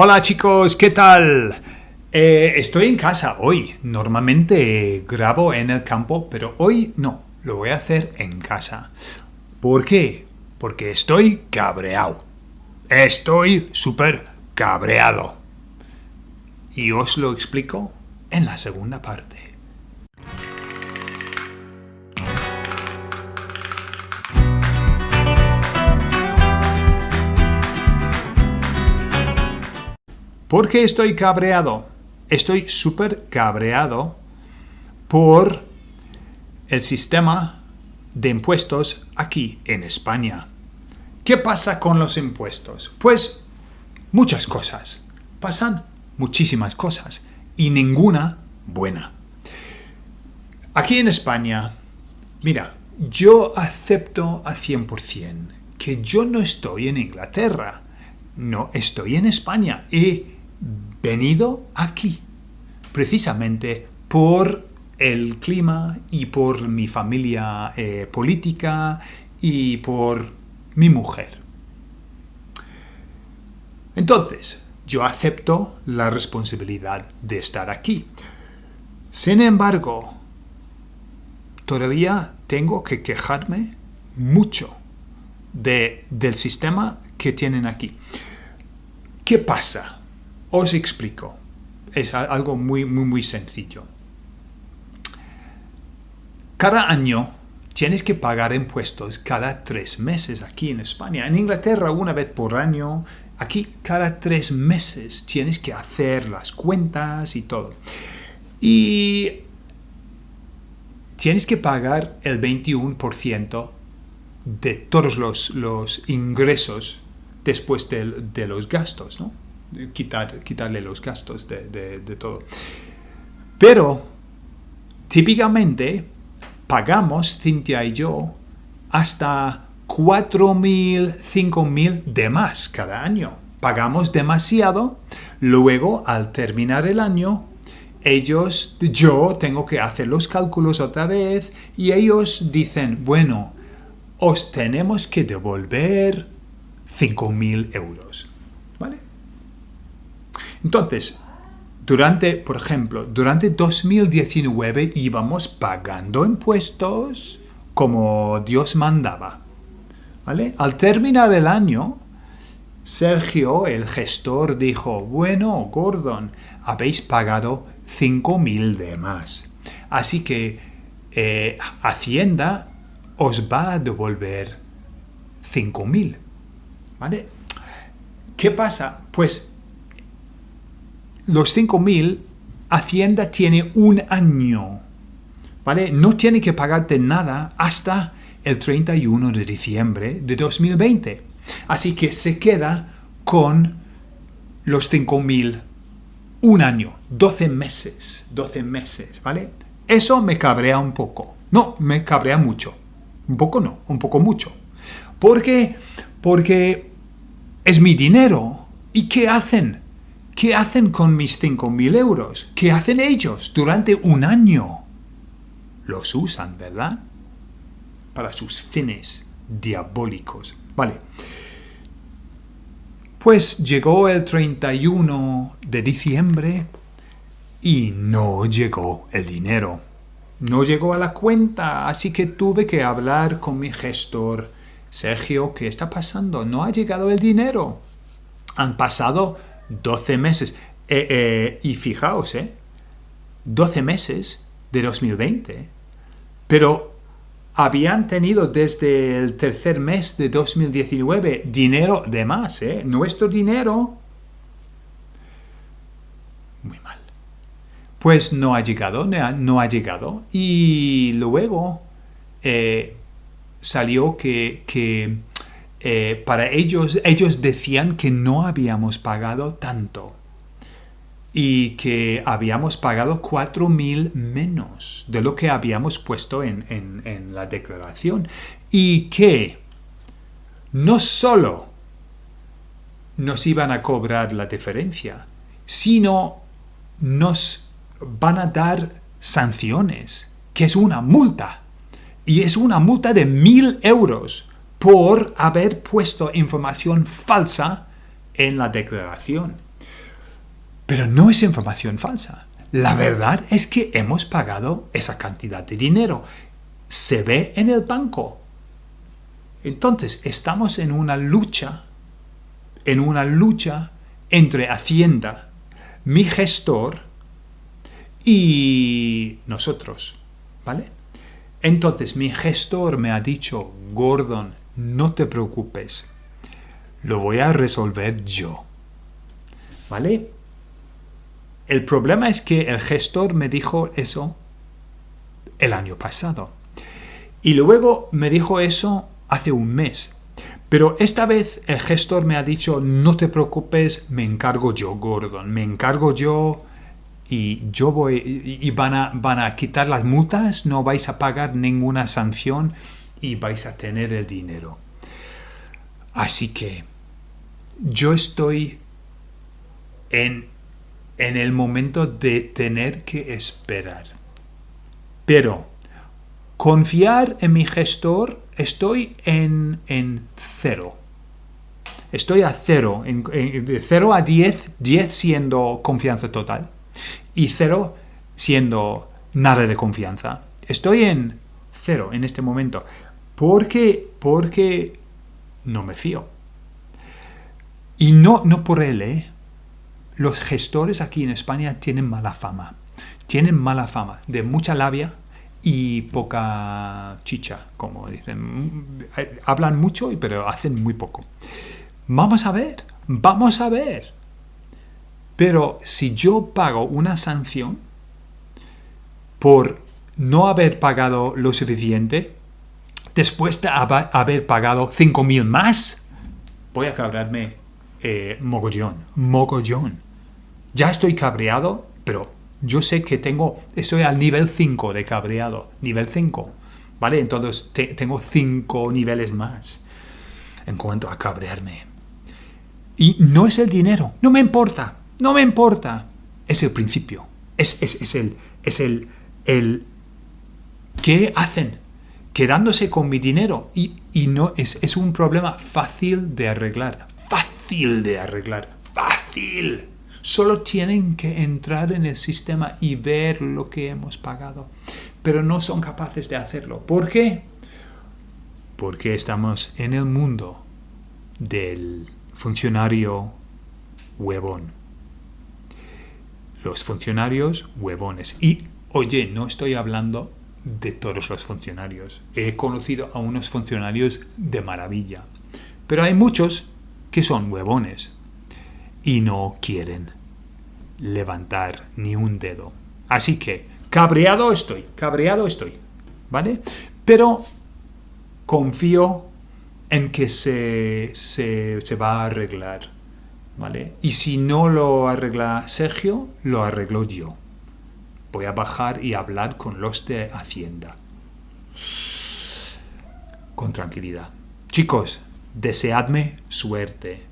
Hola chicos, ¿qué tal? Eh, estoy en casa hoy. Normalmente grabo en el campo, pero hoy no. Lo voy a hacer en casa. ¿Por qué? Porque estoy cabreado. Estoy súper cabreado. Y os lo explico en la segunda parte. ¿Por qué estoy cabreado? Estoy súper cabreado por el sistema de impuestos aquí en España. ¿Qué pasa con los impuestos? Pues muchas cosas. Pasan muchísimas cosas y ninguna buena. Aquí en España, mira, yo acepto a 100% que yo no estoy en Inglaterra, no estoy en España y venido aquí, precisamente por el clima y por mi familia eh, política y por mi mujer. Entonces, yo acepto la responsabilidad de estar aquí. Sin embargo, todavía tengo que quejarme mucho de, del sistema que tienen aquí. ¿Qué pasa? Os explico. Es algo muy, muy, muy sencillo. Cada año tienes que pagar impuestos cada tres meses aquí en España. En Inglaterra una vez por año. Aquí cada tres meses tienes que hacer las cuentas y todo. Y tienes que pagar el 21% de todos los, ingresos después de los gastos, ¿no? Quitar, quitarle los gastos de, todo. Pero, típicamente, pagamos, Cintia y yo, hasta 4.000, 5.000 de más cada año. Pagamos demasiado, luego al terminar el año, ellos, yo tengo que hacer los cálculos otra vez y ellos dicen, bueno, os tenemos que devolver 5.000 euros. ¿Vale? Entonces, durante, por ejemplo, durante 2019 íbamos pagando impuestos como Dios mandaba. ¿Vale? Al terminar el año, Sergio, el gestor, dijo, bueno, Gordon, habéis pagado 5.000 de más. Así que eh, Hacienda os va a devolver 5.000. ¿Vale? ¿Qué pasa? Pues los 5.000, Hacienda tiene un año, ¿vale? No tiene que pagarte nada hasta el 31 de diciembre de 2020. Así que se queda con los 5.000 un año, 12 meses, 12 meses, ¿vale? Eso me cabrea un poco. No, me cabrea mucho. Un poco no, un poco mucho. ¿Por qué? Porque es mi dinero. ¿Y qué hacen? ¿Qué hacen con mis 5.000 euros? ¿Qué hacen ellos durante un año? Los usan, ¿verdad? Para sus fines diabólicos. Vale. Pues llegó el 31 de diciembre y no llegó el dinero. No llegó a la cuenta, así que tuve que hablar con mi gestor. Sergio, ¿qué está pasando? No ha llegado el dinero. Han pasado 12 meses. Eh, eh, y fijaos, ¿eh? 12 meses de 2020. Pero habían tenido desde el tercer mes de 2019 dinero de más, ¿eh? Nuestro dinero. Muy mal. Pues no ha llegado, no ha, llegado. Y luego eh, salió que, que eh, para ellos, ellos decían que no habíamos pagado tanto y que habíamos pagado 4.000 menos de lo que habíamos puesto en, en, la declaración y que no solo nos iban a cobrar la diferencia, sino nos van a dar sanciones, que es una multa. Y es una multa de 1.000 euros por haber puesto información falsa en la declaración. Pero no es información falsa. La verdad es que hemos pagado esa cantidad de dinero. Se ve en el banco. Entonces, estamos en una lucha, en una lucha entre Hacienda, mi gestor y nosotros, ¿vale? Entonces mi gestor me ha dicho, Gordon, no te preocupes, lo voy a resolver yo, ¿vale? El problema es que el gestor me dijo eso el año pasado. Y luego me dijo eso hace un mes. Pero esta vez el gestor me ha dicho, no te preocupes, me encargo yo, Gordon, me encargo yo y yo voy, y van a, van a quitar las multas, no vais a pagar ninguna sanción y vais a tener el dinero. Así que yo estoy en, en el momento de tener que esperar. Pero confiar en mi gestor, estoy en, en cero. Estoy a cero, en, de cero a 10, 10 siendo confianza total y cero siendo nada de confianza. Estoy en cero en este momento. ¿Por qué? Porque no me fío. Y no, no por él, ¿eh? Los gestores aquí en España tienen mala fama. Tienen mala fama de mucha labia y poca chicha, como dicen. Hablan mucho, pero hacen muy poco. Vamos a ver, vamos a ver. Pero si yo pago una sanción por no haber pagado lo suficiente, después de haber pagado 5.000 más, voy a cabrarme eh, mogollón, mogollón. Ya estoy cabreado, pero yo sé que tengo, estoy al nivel 5 de cabreado, nivel 5, ¿vale? Entonces tengo 5 niveles más en cuanto a cabrearme. Y no es el dinero, no me importa, no me importa. Es el principio. Es, el, es el, el ¿qué hacen? Quedándose con mi dinero. Y, no es, es un problema fácil de arreglar. Fácil de arreglar. Fácil. Solo tienen que entrar en el sistema y ver lo que hemos pagado. Pero no son capaces de hacerlo. ¿Por qué? Porque estamos en el mundo del funcionario huevón los funcionarios huevones. Y oye, no estoy hablando de todos los funcionarios. He conocido a unos funcionarios de maravilla. Pero hay muchos que son huevones y no quieren levantar ni un dedo. Así que, cabreado estoy, cabreado estoy, ¿vale? Pero confío en que se, se, se va a arreglar y si no lo arregla Sergio, lo arreglo yo. Voy a bajar y hablar con los de Hacienda. Con tranquilidad. Chicos, deseadme suerte.